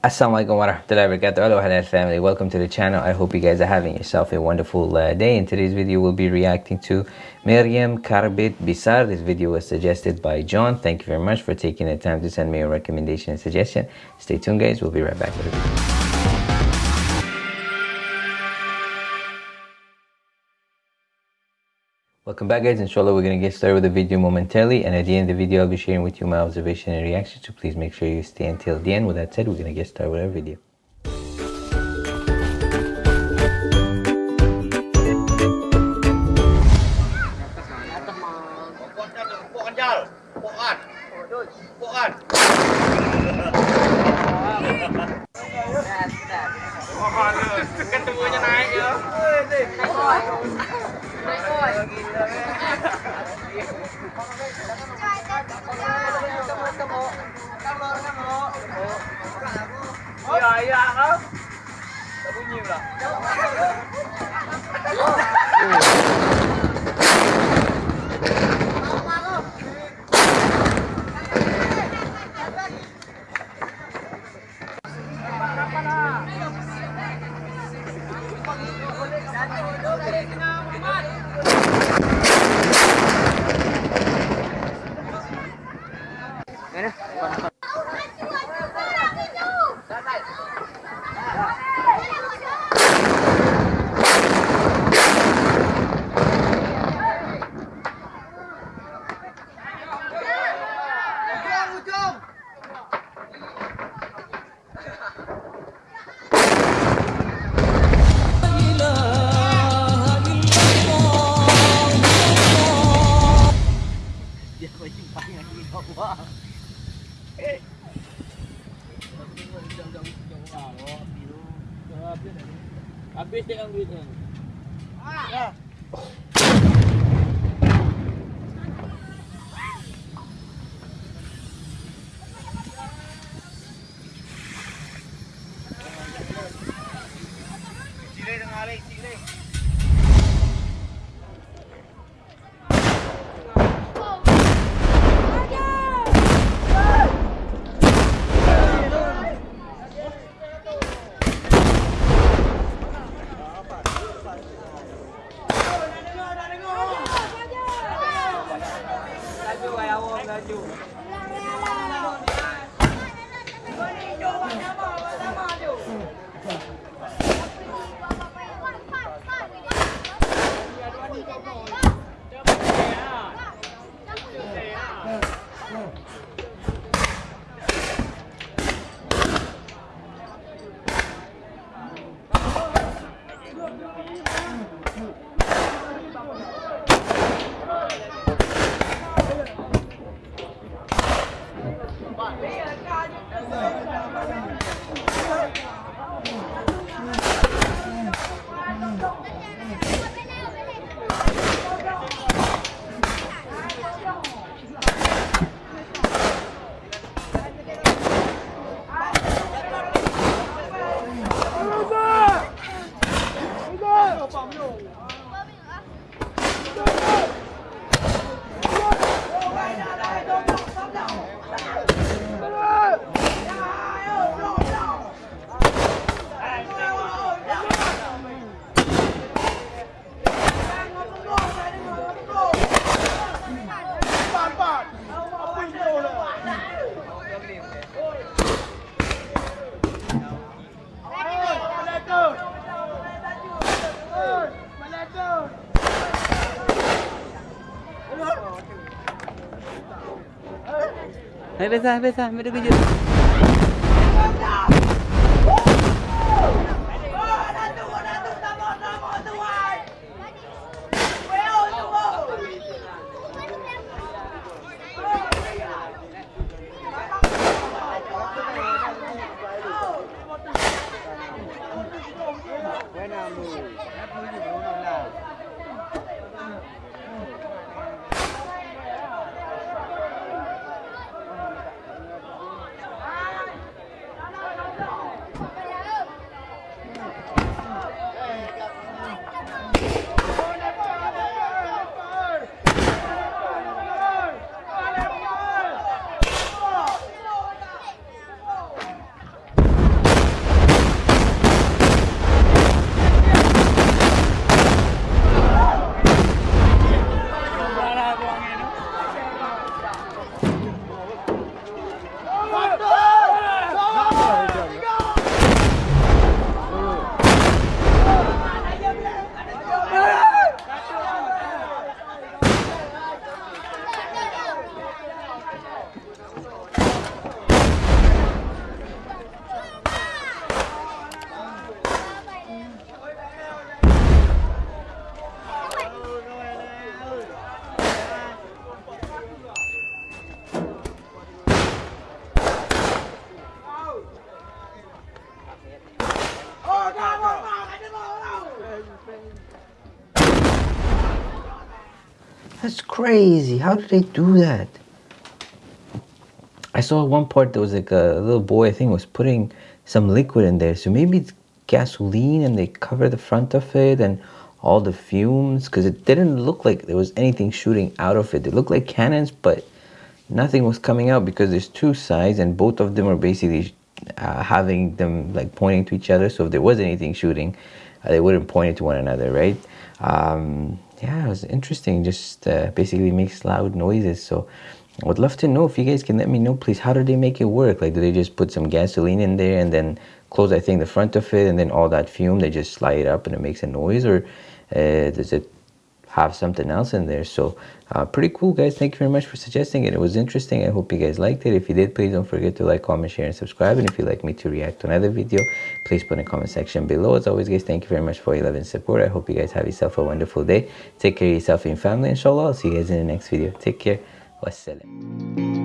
Assalamualaikum warahmatullahi wabarakatuh. Hello halal family. Welcome to the channel. I hope you guys are having yourself a wonderful uh, day. In today's video, we'll be reacting to Meriam Karbit Bisar. This video was suggested by John. Thank you very much for taking the time to send me a recommendation and suggestion. Stay tuned guys. We'll be right back with Welcome back guys, inshallah we're going to get started with the video momentarily and at the end of the video I'll be sharing with you my observation and reaction so please make sure you stay until the end. With that said, we're going to get started with our video. Ketemunya naik ya. Rồi, ăn đó. Bao nhiêu rồi? Abis din ang grid yan. Ah! Sile ng alay, sile. Hai beza, hai beza, mereka kerja. Buena, muy. That's crazy. How did they do that? I saw one part there was like a little boy, I think, was putting some liquid in there. So maybe it's gasoline and they cover the front of it and all the fumes because it didn't look like there was anything shooting out of it. It looked like cannons, but nothing was coming out because there's two sides and both of them are basically uh, having them like pointing to each other. So if there was anything shooting, uh, they wouldn't point it to one another, right? Um, yeah, it was interesting. Just uh, basically makes loud noises. So I would love to know if you guys can let me know, please. How do they make it work? Like, do they just put some gasoline in there and then close, I think, the front of it, and then all that fume they just slide it up and it makes a noise, or uh, does it have something else in there? So, uh, pretty cool, guys. Thank you very much for suggesting it. It was interesting. I hope you guys liked it. If you did, please don't forget to like, comment, share, and subscribe. And if you'd like me to react to another video, please put in the comment section below. As always, guys, thank you very much for your love and support. I hope you guys have yourself a wonderful day. Take care of yourself and family. Inshallah, I'll see you guys in the next video. Take care. Wassalam.